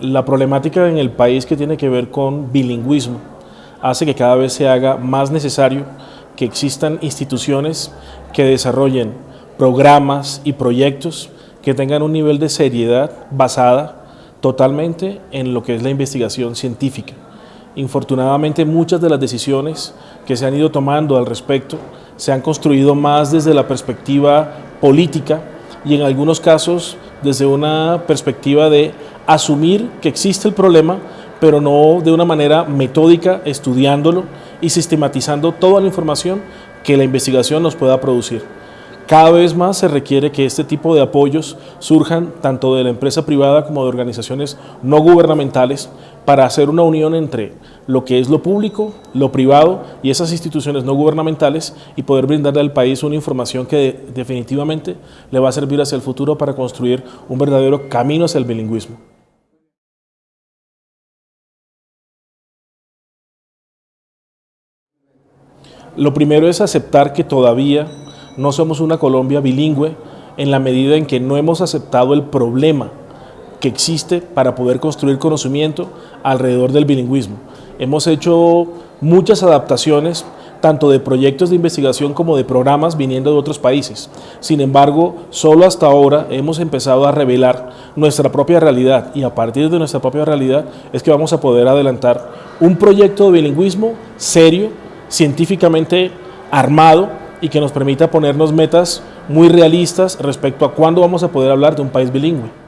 La problemática en el país que tiene que ver con bilingüismo hace que cada vez se haga más necesario que existan instituciones que desarrollen programas y proyectos que tengan un nivel de seriedad basada totalmente en lo que es la investigación científica. Infortunadamente muchas de las decisiones que se han ido tomando al respecto se han construido más desde la perspectiva política y en algunos casos desde una perspectiva de asumir que existe el problema, pero no de una manera metódica, estudiándolo y sistematizando toda la información que la investigación nos pueda producir. Cada vez más se requiere que este tipo de apoyos surjan tanto de la empresa privada como de organizaciones no gubernamentales para hacer una unión entre lo que es lo público, lo privado y esas instituciones no gubernamentales y poder brindarle al país una información que definitivamente le va a servir hacia el futuro para construir un verdadero camino hacia el bilingüismo. Lo primero es aceptar que todavía no somos una Colombia bilingüe en la medida en que no hemos aceptado el problema que existe para poder construir conocimiento alrededor del bilingüismo. Hemos hecho muchas adaptaciones tanto de proyectos de investigación como de programas viniendo de otros países. Sin embargo, solo hasta ahora hemos empezado a revelar nuestra propia realidad y a partir de nuestra propia realidad es que vamos a poder adelantar un proyecto de bilingüismo serio, científicamente armado y que nos permita ponernos metas muy realistas respecto a cuándo vamos a poder hablar de un país bilingüe.